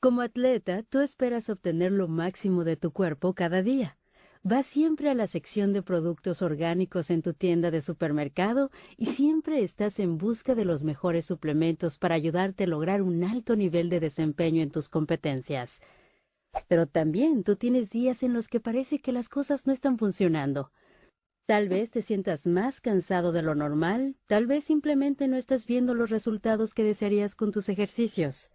Como atleta, tú esperas obtener lo máximo de tu cuerpo cada día. Vas siempre a la sección de productos orgánicos en tu tienda de supermercado y siempre estás en busca de los mejores suplementos para ayudarte a lograr un alto nivel de desempeño en tus competencias. Pero también tú tienes días en los que parece que las cosas no están funcionando. Tal vez te sientas más cansado de lo normal, tal vez simplemente no estás viendo los resultados que desearías con tus ejercicios.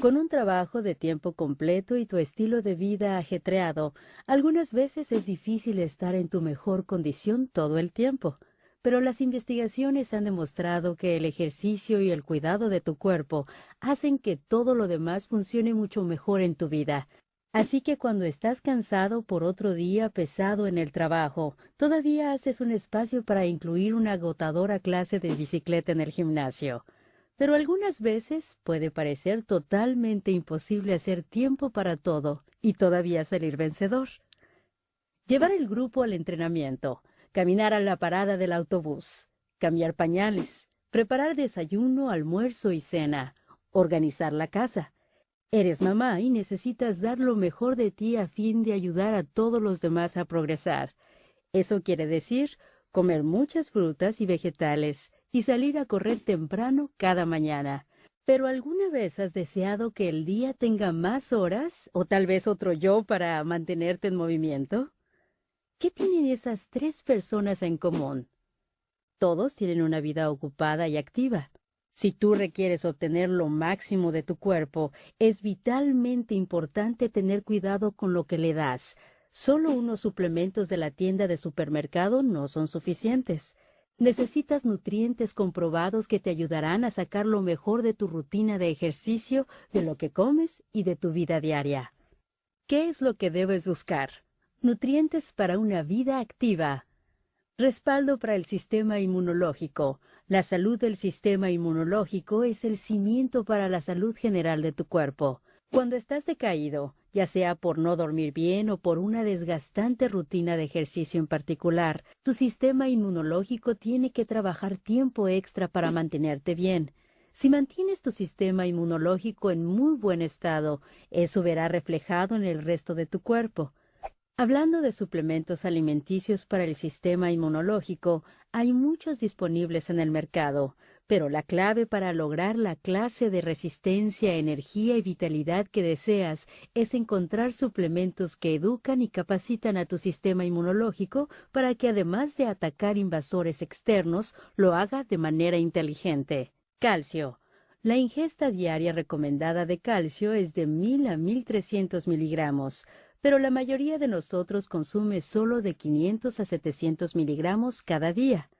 Con un trabajo de tiempo completo y tu estilo de vida ajetreado, algunas veces es difícil estar en tu mejor condición todo el tiempo, pero las investigaciones han demostrado que el ejercicio y el cuidado de tu cuerpo hacen que todo lo demás funcione mucho mejor en tu vida. Así que cuando estás cansado por otro día pesado en el trabajo, todavía haces un espacio para incluir una agotadora clase de bicicleta en el gimnasio pero algunas veces puede parecer totalmente imposible hacer tiempo para todo y todavía salir vencedor. Llevar el grupo al entrenamiento, caminar a la parada del autobús, cambiar pañales, preparar desayuno, almuerzo y cena, organizar la casa. Eres mamá y necesitas dar lo mejor de ti a fin de ayudar a todos los demás a progresar. Eso quiere decir comer muchas frutas y vegetales, y salir a correr temprano cada mañana. Pero ¿alguna vez has deseado que el día tenga más horas o tal vez otro yo para mantenerte en movimiento? ¿Qué tienen esas tres personas en común? Todos tienen una vida ocupada y activa. Si tú requieres obtener lo máximo de tu cuerpo, es vitalmente importante tener cuidado con lo que le das. Solo unos suplementos de la tienda de supermercado no son suficientes. Necesitas nutrientes comprobados que te ayudarán a sacar lo mejor de tu rutina de ejercicio, de lo que comes y de tu vida diaria. ¿Qué es lo que debes buscar? Nutrientes para una vida activa. Respaldo para el sistema inmunológico. La salud del sistema inmunológico es el cimiento para la salud general de tu cuerpo. Cuando estás decaído, ya sea por no dormir bien o por una desgastante rutina de ejercicio en particular, tu sistema inmunológico tiene que trabajar tiempo extra para mantenerte bien. Si mantienes tu sistema inmunológico en muy buen estado, eso verá reflejado en el resto de tu cuerpo. Hablando de suplementos alimenticios para el sistema inmunológico, hay muchos disponibles en el mercado, pero la clave para lograr la clase de resistencia, energía y vitalidad que deseas es encontrar suplementos que educan y capacitan a tu sistema inmunológico para que además de atacar invasores externos, lo haga de manera inteligente. Calcio. La ingesta diaria recomendada de calcio es de 1000 a 1300 miligramos pero la mayoría de nosotros consume solo de 500 a 700 miligramos cada día.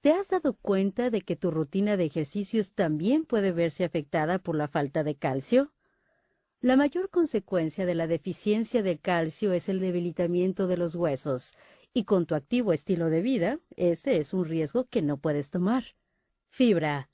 ¿Te has dado cuenta de que tu rutina de ejercicios también puede verse afectada por la falta de calcio? La mayor consecuencia de la deficiencia de calcio es el debilitamiento de los huesos, y con tu activo estilo de vida, ese es un riesgo que no puedes tomar. Fibra.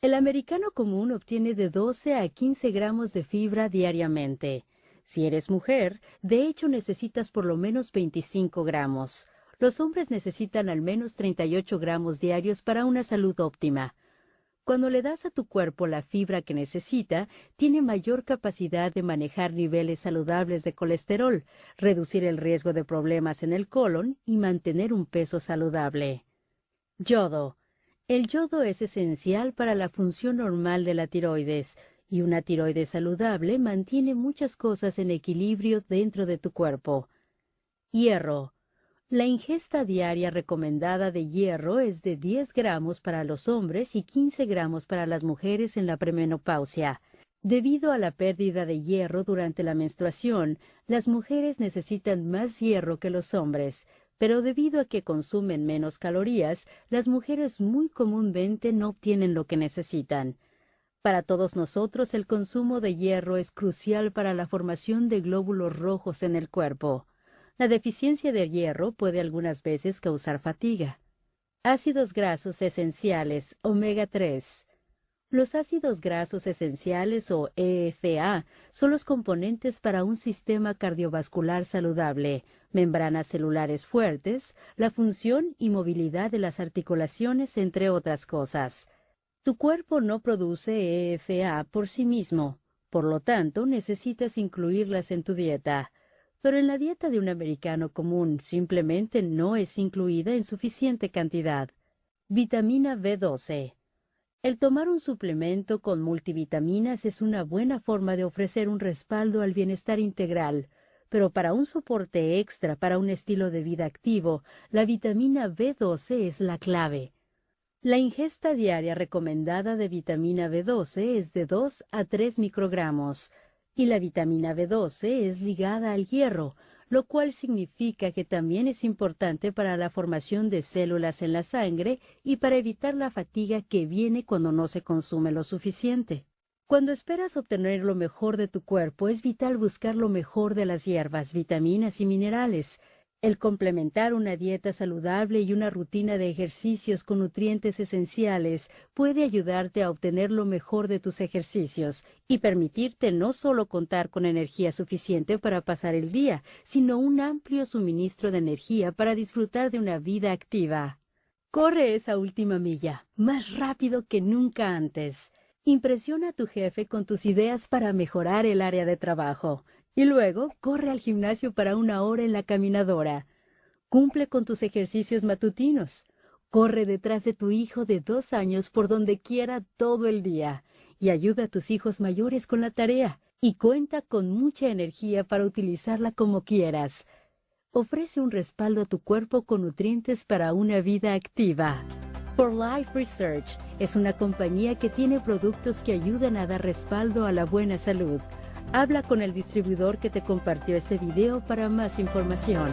El americano común obtiene de 12 a 15 gramos de fibra diariamente. Si eres mujer, de hecho necesitas por lo menos 25 gramos. Los hombres necesitan al menos 38 gramos diarios para una salud óptima. Cuando le das a tu cuerpo la fibra que necesita, tiene mayor capacidad de manejar niveles saludables de colesterol, reducir el riesgo de problemas en el colon y mantener un peso saludable. Yodo. El yodo es esencial para la función normal de la tiroides, y una tiroides saludable mantiene muchas cosas en equilibrio dentro de tu cuerpo. Hierro. La ingesta diaria recomendada de hierro es de 10 gramos para los hombres y 15 gramos para las mujeres en la premenopausia. Debido a la pérdida de hierro durante la menstruación, las mujeres necesitan más hierro que los hombres, pero debido a que consumen menos calorías, las mujeres muy comúnmente no obtienen lo que necesitan. Para todos nosotros el consumo de hierro es crucial para la formación de glóbulos rojos en el cuerpo. La deficiencia de hierro puede algunas veces causar fatiga. Ácidos grasos esenciales, omega 3. Los ácidos grasos esenciales o EFA son los componentes para un sistema cardiovascular saludable, membranas celulares fuertes, la función y movilidad de las articulaciones, entre otras cosas. Tu cuerpo no produce EFA por sí mismo, Por lo tanto, necesitas incluirlas en tu dieta. Pero en la dieta de un americano común simplemente no es incluida en suficiente cantidad. Vitamina B12. El tomar un suplemento con multivitaminas es una buena forma de ofrecer un respaldo al bienestar integral, pero para un soporte extra para un estilo de vida activo, la vitamina B12 es la clave. La ingesta diaria recomendada de vitamina B12 es de 2 a 3 microgramos, y la vitamina B12 es ligada al hierro, lo cual significa que también es importante para la formación de células en la sangre y para evitar la fatiga que viene cuando no se consume lo suficiente. Cuando esperas obtener lo mejor de tu cuerpo, es vital buscar lo mejor de las hierbas, vitaminas y minerales, el complementar una dieta saludable y una rutina de ejercicios con nutrientes esenciales puede ayudarte a obtener lo mejor de tus ejercicios y permitirte no solo contar con energía suficiente para pasar el día, sino un amplio suministro de energía para disfrutar de una vida activa. Corre esa última milla, más rápido que nunca antes. Impresiona a tu jefe con tus ideas para mejorar el área de trabajo. Y luego corre al gimnasio para una hora en la caminadora. Cumple con tus ejercicios matutinos. Corre detrás de tu hijo de dos años por donde quiera todo el día. Y ayuda a tus hijos mayores con la tarea. Y cuenta con mucha energía para utilizarla como quieras. Ofrece un respaldo a tu cuerpo con nutrientes para una vida activa. For Life Research es una compañía que tiene productos que ayudan a dar respaldo a la buena salud Habla con el distribuidor que te compartió este video para más información.